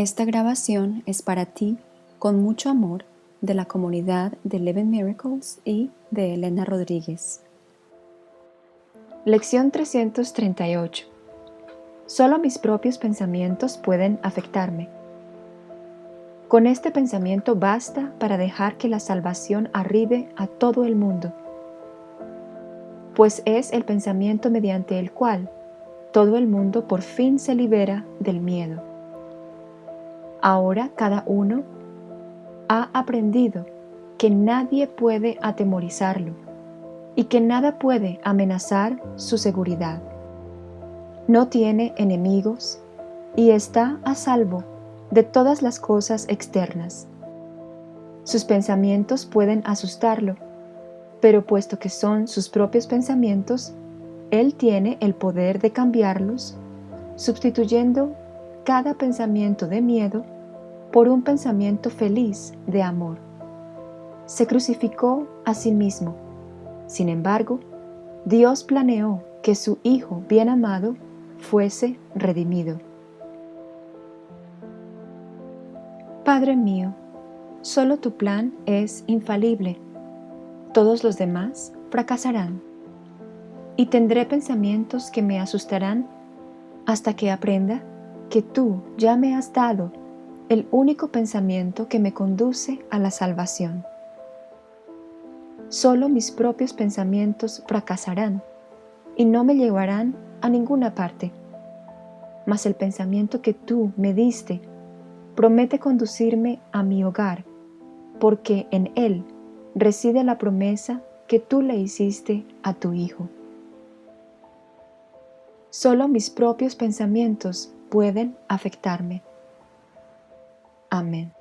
Esta grabación es para ti, con mucho amor, de la comunidad de Eleven Miracles y de Elena Rodríguez. Lección 338 Solo mis propios pensamientos pueden afectarme. Con este pensamiento basta para dejar que la salvación arribe a todo el mundo, pues es el pensamiento mediante el cual todo el mundo por fin se libera del miedo. Ahora cada uno ha aprendido que nadie puede atemorizarlo y que nada puede amenazar su seguridad. No tiene enemigos y está a salvo de todas las cosas externas. Sus pensamientos pueden asustarlo, pero puesto que son sus propios pensamientos, él tiene el poder de cambiarlos, sustituyendo cada pensamiento de miedo por un pensamiento feliz de amor. Se crucificó a sí mismo. Sin embargo, Dios planeó que su Hijo bien amado fuese redimido. Padre mío, solo tu plan es infalible. Todos los demás fracasarán. Y tendré pensamientos que me asustarán hasta que aprenda que tú ya me has dado el único pensamiento que me conduce a la salvación. Solo mis propios pensamientos fracasarán y no me llevarán a ninguna parte. Mas el pensamiento que tú me diste promete conducirme a mi hogar, porque en él reside la promesa que tú le hiciste a tu Hijo. Solo mis propios pensamientos pueden afectarme. Amén.